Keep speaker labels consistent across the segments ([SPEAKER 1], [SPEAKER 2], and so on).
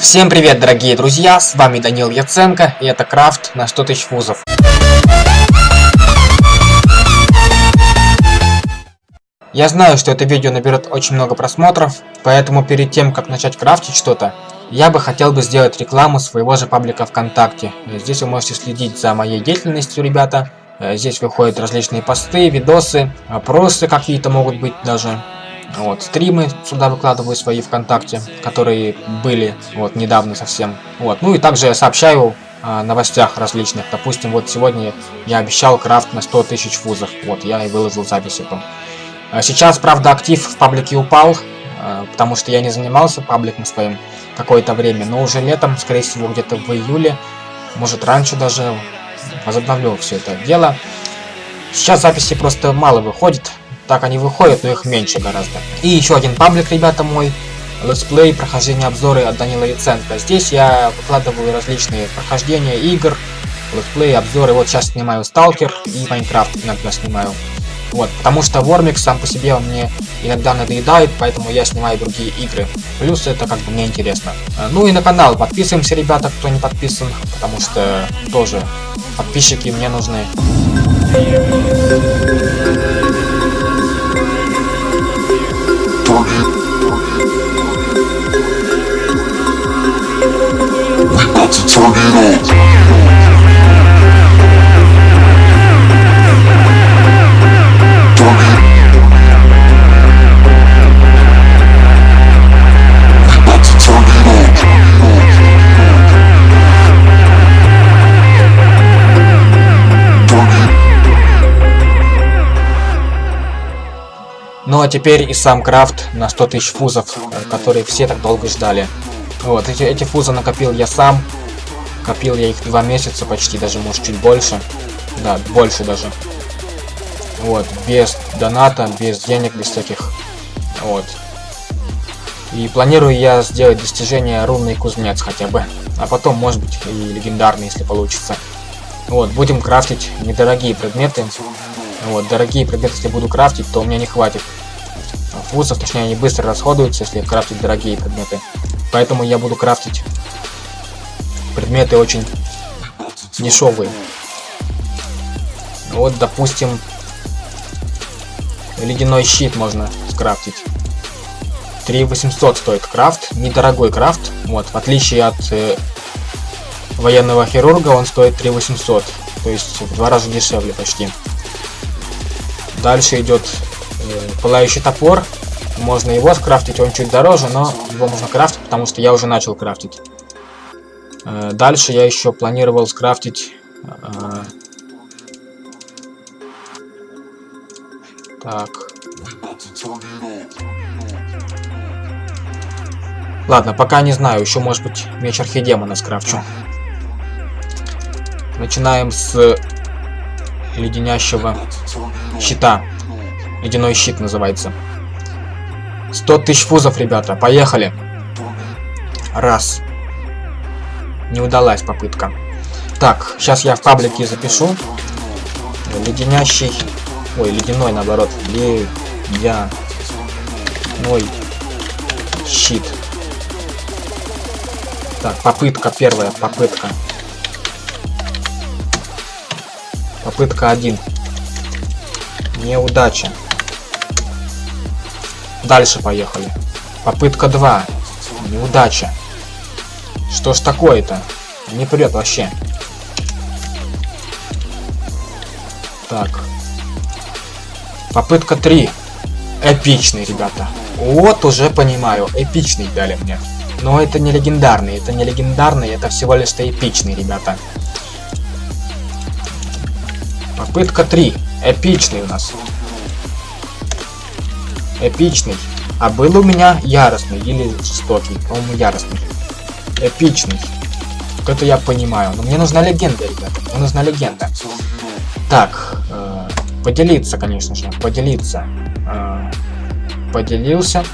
[SPEAKER 1] Всем привет, дорогие друзья, с вами Данил Яценко, и это Крафт на 100 тысяч вузов. Я знаю, что это видео наберет очень много просмотров, поэтому перед тем, как начать крафтить что-то, я бы хотел бы сделать рекламу своего же паблика ВКонтакте. Здесь вы можете следить за моей деятельностью, ребята. Здесь выходят различные посты, видосы, опросы какие-то могут быть даже. Вот, стримы сюда выкладываю свои ВКонтакте, которые были вот недавно совсем. Вот, ну и также я сообщаю о новостях различных. Допустим, вот сегодня я обещал крафт на 100 тысяч фузов. Вот, я и выложил запись эту. А сейчас, правда, актив в паблике упал, а, потому что я не занимался пабликом своим какое-то время. Но уже летом, скорее всего, где-то в июле, может раньше даже, возобновлю все это дело. Сейчас записи просто мало выходит, так они выходят, но их меньше гораздо. И еще один паблик, ребята мой. Let's play, прохождение обзоры от Данила Яценко. Здесь я выкладываю различные прохождения игр, let's play, обзоры. Вот сейчас снимаю Сталкер и Minecraft иногда снимаю. Вот, потому что Wormix сам по себе он мне иногда надоедает, поэтому я снимаю другие игры. Плюс это как бы мне интересно. Ну и на канал подписываемся, ребята, кто не подписан, потому что тоже подписчики мне нужны. 光。Ну а теперь и сам крафт на 100 тысяч фузов, которые все так долго ждали. Вот, эти, эти фузы накопил я сам. Копил я их два месяца почти, даже может чуть больше. Да, больше даже. Вот, без доната, без денег, без всяких. Вот. И планирую я сделать достижение рунный кузнец хотя бы. А потом, может быть, и легендарный, если получится. Вот, будем крафтить недорогие предметы. Вот, дорогие предметы, если буду крафтить, то у меня не хватит фузов, точнее они быстро расходуются, если крафтить дорогие предметы. Поэтому я буду крафтить предметы очень дешевые. Вот, допустим, ледяной щит можно скрафтить. 3800 стоит крафт, недорогой крафт. Вот, в отличие от э, военного хирурга, он стоит 3800. То есть в два раза дешевле почти. Дальше идет э, пылающий топор. Можно его скрафтить, он чуть дороже, но его можно крафтить, потому что я уже начал крафтить. Э, дальше я еще планировал скрафтить... Э, так. Ладно, пока не знаю, еще может быть меч архидемона скрафчу. Начинаем с леденящего щита. Ледяной щит называется. 100 тысяч фузов, ребята. Поехали. Раз. Не удалась попытка. Так, сейчас я в паблике запишу. Леденящий... Ой, ледяной, наоборот. Ледяной щит. Так, попытка первая, попытка. Попытка 1. Неудача. Дальше поехали. Попытка 2. Неудача. Что ж такое-то? Не прет вообще. Так. Попытка 3. Эпичный, ребята. Вот уже понимаю. Эпичный дали мне. Но это не легендарный. Это не легендарный, это всего лишь-то эпичный, ребята. Попытка 3. Эпичный у нас. Эпичный. А был у меня яростный или жестокий. По-моему, яростный. Эпичный. Вот это я понимаю. Но мне нужна легенда, ребята. Мне нужна легенда. Так. Э, поделиться, конечно же. Поделиться. Э, поделился.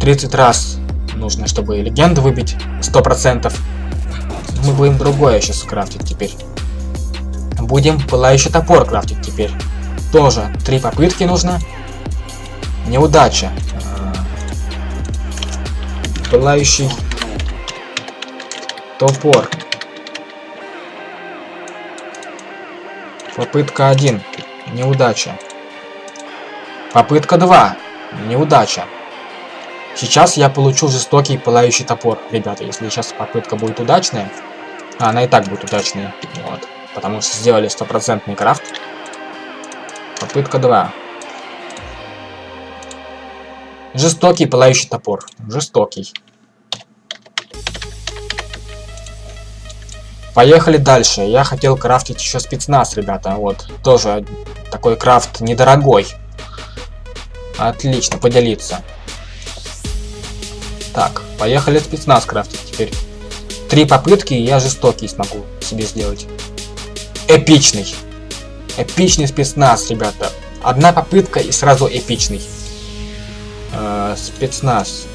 [SPEAKER 1] 30 раз нужно, чтобы легенду выбить. 100%. Мы будем другое сейчас крафтить теперь. Будем пылающий топор крафтить теперь. Тоже три попытки нужно. Неудача. Пылающий Топор. Попытка 1. Неудача. Попытка 2. Неудача. Сейчас я получу жестокий пылающий топор, ребята, если сейчас попытка будет удачная. А, она и так будет удачная. Вот. Потому что сделали стопроцентный крафт. Попытка 2. Жестокий пылающий топор. Жестокий. Поехали дальше. Я хотел крафтить еще спецназ, ребята. Вот. Тоже такой крафт недорогой. Отлично, поделиться. Так, поехали спецназ крафтить теперь. Три попытки, и я жестокий смогу себе сделать. Эпичный. Эпичный спецназ, ребята. Одна попытка и сразу эпичный. Э спецназ.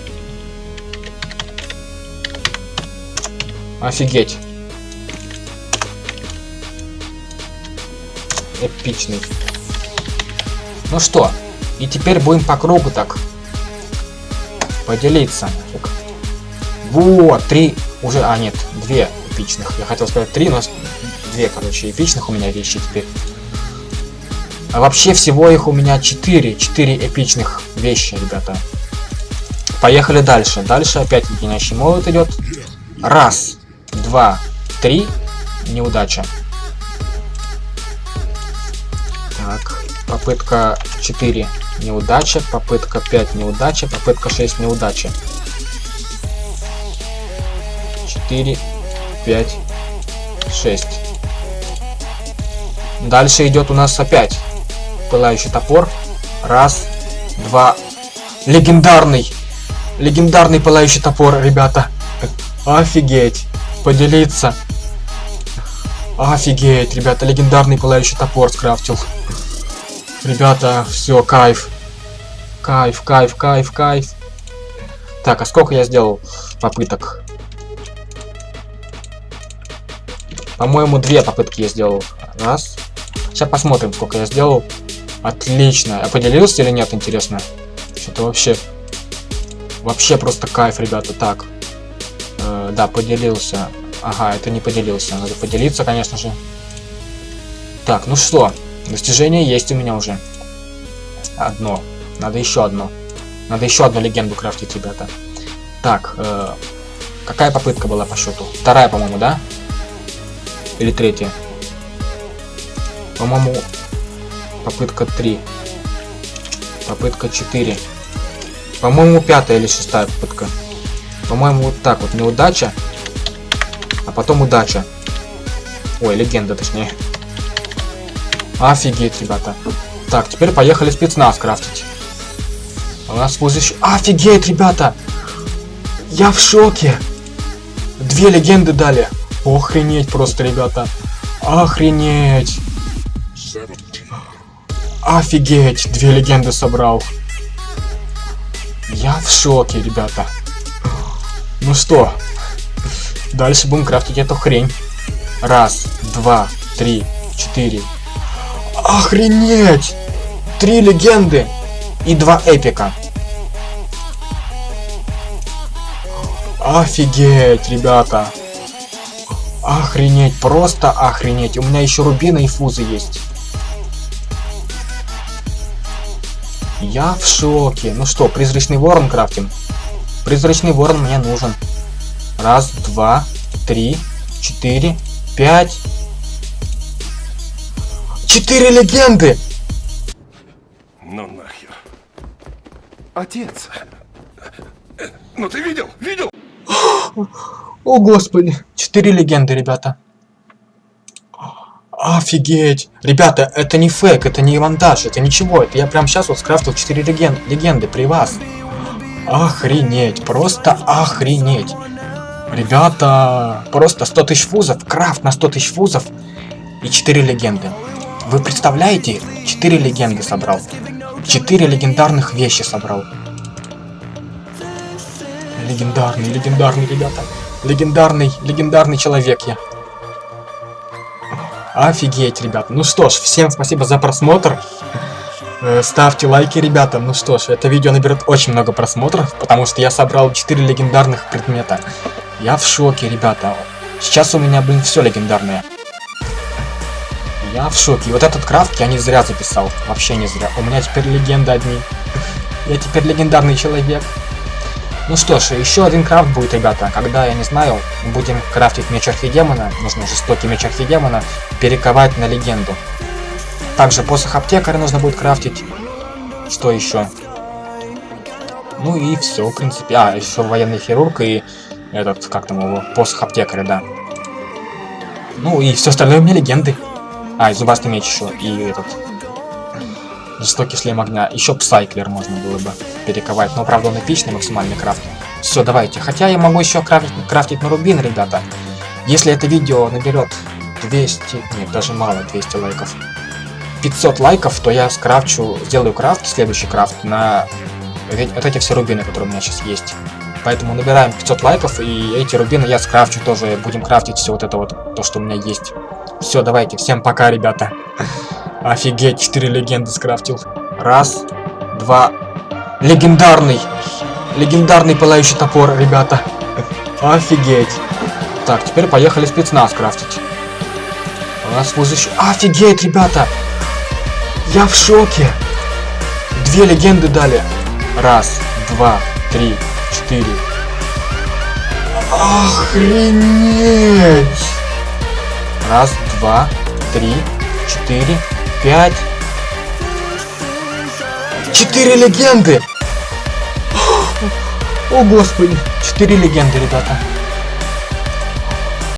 [SPEAKER 1] Офигеть. Эпичный. Ну что, и теперь будем по кругу так поделиться. Вот, три уже, а нет, две эпичных. Я хотел сказать три, но две, короче, эпичных у меня вещи теперь. А вообще всего их у меня четыре, четыре эпичных вещи, ребята. Поехали дальше. Дальше опять леденящий молот идет. Раз, два, три. Неудача. Так, попытка 4 неудача, попытка 5 неудача, попытка 6 неудача. 4, 5, 6. Дальше идет у нас опять пылающий топор. Раз, два. Легендарный. Легендарный пылающий топор, ребята. Офигеть. Поделиться. Офигеть, ребята, легендарный пылающий топор скрафтил. Ребята, все, кайф. Кайф, кайф, кайф, кайф. Так, а сколько я сделал попыток? По-моему, две попытки я сделал. Раз. Сейчас посмотрим, сколько я сделал. Отлично. Я поделился или нет, интересно? Что-то вообще... Вообще просто кайф, ребята. Так. Э, да, поделился. Ага, это не поделился. Надо поделиться, конечно же. Так, ну что? Достижение есть у меня уже. Одно. Надо еще одно. Надо еще одну легенду крафтить, ребята. Так, э, какая попытка была по счету? Вторая, по-моему, да? Или третья? По-моему, попытка 3. Попытка 4. По-моему, пятая или шестая попытка. По-моему, вот так вот. Неудача. А потом удача. Ой, легенда, точнее. Офигеть, ребята. Так, теперь поехали спецназ крафтить. У нас еще... Офигеть, ребята! Я в шоке! Две легенды дали. Охренеть просто, ребята. Охренеть. Офигеть, две легенды собрал. Я в шоке, ребята. Ну что, дальше будем крафтить эту хрень. Раз, два, три, четыре, Охренеть! Три легенды и два эпика. Офигеть, ребята. Охренеть, просто охренеть. У меня еще рубины и фузы есть. Я в шоке. Ну что, призрачный ворон крафтим? Призрачный ворон мне нужен. Раз, два, три, четыре, пять, Четыре легенды!
[SPEAKER 2] Ну нахер. Отец. Ну ты видел? Видел?
[SPEAKER 1] О, господи. Четыре легенды, ребята. Офигеть. Ребята, это не фейк, это не монтаж, это ничего. Это я прям сейчас вот скрафтил 4 леген легенды при вас. Охренеть, просто охренеть. Ребята, просто 100 тысяч фузов, крафт на 100 тысяч фузов и 4 легенды. Вы представляете? Четыре легенды собрал. Четыре легендарных вещи собрал. Легендарный, легендарный, ребята. Легендарный, легендарный человек я. Офигеть, ребята. Ну что ж, всем спасибо за просмотр. Э, ставьте лайки, ребята. Ну что ж, это видео наберет очень много просмотров, потому что я собрал 4 легендарных предмета. Я в шоке, ребята. Сейчас у меня, блин, все легендарное. Я в шоке. Вот этот крафт я не зря записал. Вообще не зря. У меня теперь легенда одни. Я теперь легендарный человек. Ну что ж, еще один крафт будет, ребята. Когда, я не знаю, будем крафтить меч архидемона, нужно жестокий меч архидемона, перековать на легенду. Также посох аптекаря нужно будет крафтить. Что еще? Ну и все, в принципе. А, еще военный хирург и этот, как там его, посох аптекаря, да. Ну и все остальное у меня легенды. А, и зубастый меч еще, и этот... Жестокий шлем огня. Еще псайклер можно было бы перековать. Но, правда, он эпичный, максимальный крафт. Все, давайте. Хотя я могу еще крафтить, крафтить на рубин, ребята. Если это видео наберет 200... Нет, даже мало 200 лайков. 500 лайков, то я скрафчу, сделаю крафт, следующий крафт на вот эти все рубины, которые у меня сейчас есть. Поэтому набираем 500 лайков, и эти рубины я скрафчу тоже. Будем крафтить все вот это вот, то, что у меня есть. Все, давайте, всем пока, ребята. Офигеть, 4 легенды скрафтил. Раз, два. Легендарный! Легендарный пылающий топор, ребята. Офигеть. Так, теперь поехали спецназ крафтить. У нас служащий... Офигеть, ребята! Я в шоке! Две легенды дали. Раз, два, три, четыре. Охренеть! Раз, два, три, четыре, пять. Четыре легенды! О, господи! Четыре легенды, ребята.